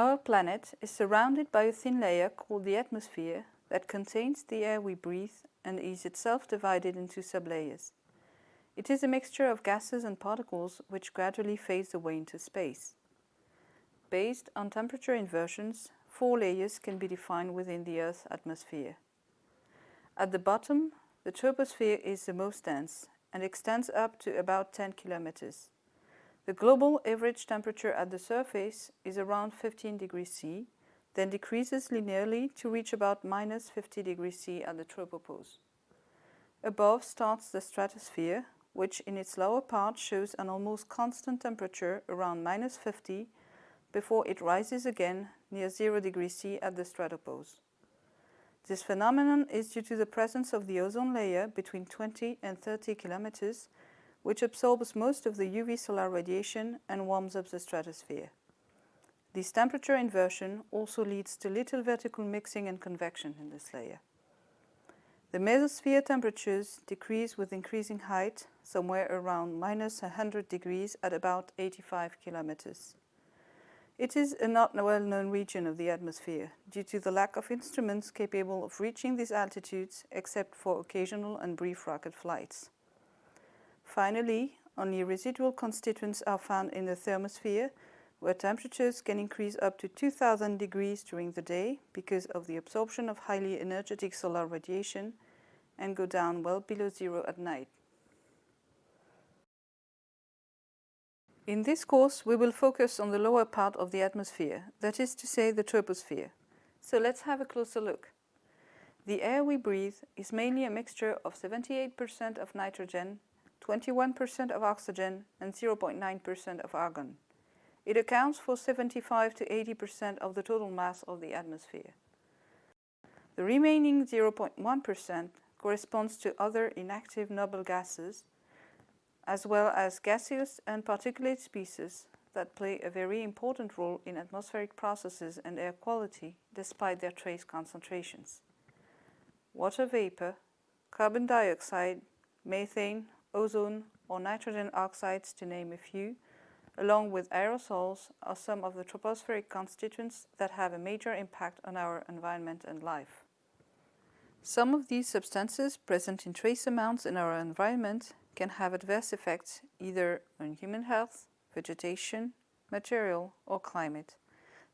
Our planet is surrounded by a thin layer called the atmosphere that contains the air we breathe and is itself divided into sublayers. It is a mixture of gases and particles which gradually fades away into space. Based on temperature inversions, four layers can be defined within the Earth's atmosphere. At the bottom, the troposphere is the most dense and extends up to about 10 kilometers. The global average temperature at the surface is around 15 degrees C, then decreases linearly to reach about minus 50 degrees C at the tropopause. Above starts the stratosphere, which in its lower part shows an almost constant temperature around minus 50 before it rises again near 0 degrees C at the stratopause. This phenomenon is due to the presence of the ozone layer between 20 and 30 kilometers, which absorbs most of the UV solar radiation and warms up the stratosphere. This temperature inversion also leads to little vertical mixing and convection in this layer. The mesosphere temperatures decrease with increasing height, somewhere around minus 100 degrees at about 85 kilometers. It is a not well-known region of the atmosphere due to the lack of instruments capable of reaching these altitudes except for occasional and brief rocket flights. Finally, only residual constituents are found in the thermosphere where temperatures can increase up to 2000 degrees during the day because of the absorption of highly energetic solar radiation and go down well below zero at night. In this course, we will focus on the lower part of the atmosphere, that is to say the troposphere. So let's have a closer look. The air we breathe is mainly a mixture of 78% of nitrogen, 21% of oxygen and 0.9% of argon. It accounts for 75 to 80% of the total mass of the atmosphere. The remaining 0.1% corresponds to other inactive noble gases, as well as gaseous and particulate species that play a very important role in atmospheric processes and air quality despite their trace concentrations. Water vapor, carbon dioxide, methane, ozone or nitrogen oxides to name a few, along with aerosols, are some of the tropospheric constituents that have a major impact on our environment and life. Some of these substances present in trace amounts in our environment can have adverse effects either on human health, vegetation, material or climate.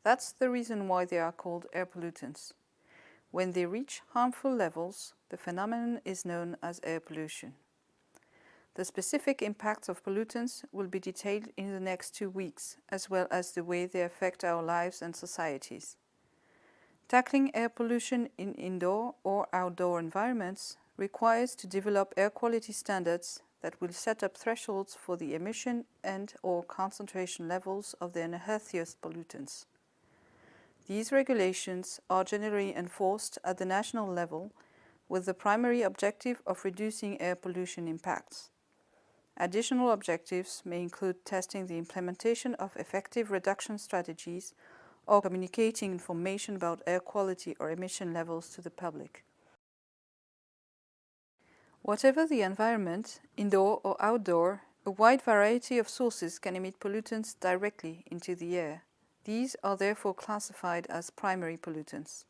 That's the reason why they are called air pollutants. When they reach harmful levels, the phenomenon is known as air pollution. The specific impacts of pollutants will be detailed in the next two weeks, as well as the way they affect our lives and societies. Tackling air pollution in indoor or outdoor environments requires to develop air quality standards that will set up thresholds for the emission and or concentration levels of the unhealthiest pollutants. These regulations are generally enforced at the national level with the primary objective of reducing air pollution impacts. Additional objectives may include testing the implementation of effective reduction strategies or communicating information about air quality or emission levels to the public. Whatever the environment, indoor or outdoor, a wide variety of sources can emit pollutants directly into the air. These are therefore classified as primary pollutants.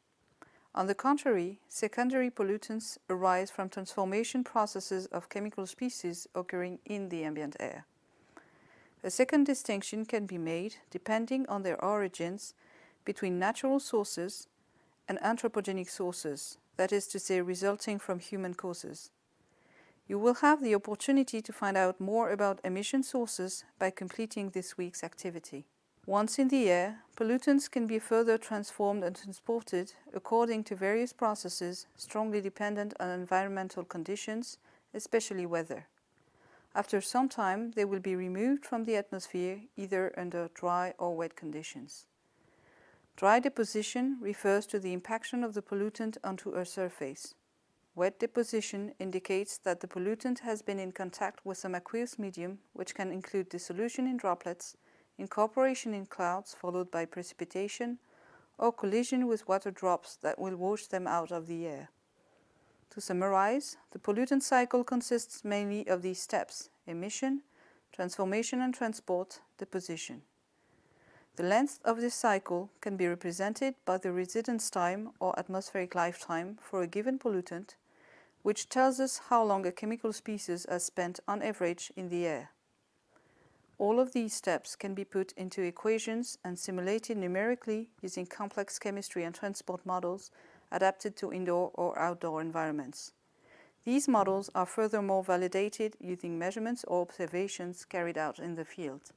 On the contrary, secondary pollutants arise from transformation processes of chemical species occurring in the ambient air. A second distinction can be made, depending on their origins, between natural sources and anthropogenic sources, that is to say resulting from human causes. You will have the opportunity to find out more about emission sources by completing this week's activity. Once in the air, pollutants can be further transformed and transported according to various processes strongly dependent on environmental conditions, especially weather. After some time, they will be removed from the atmosphere either under dry or wet conditions. Dry deposition refers to the impaction of the pollutant onto a surface. Wet deposition indicates that the pollutant has been in contact with some aqueous medium, which can include dissolution in droplets, incorporation in clouds followed by precipitation, or collision with water drops that will wash them out of the air. To summarize, the pollutant cycle consists mainly of these steps, emission, transformation and transport, deposition. The length of this cycle can be represented by the residence time or atmospheric lifetime for a given pollutant, which tells us how long a chemical species has spent on average in the air. All of these steps can be put into equations and simulated numerically using complex chemistry and transport models adapted to indoor or outdoor environments. These models are furthermore validated using measurements or observations carried out in the field.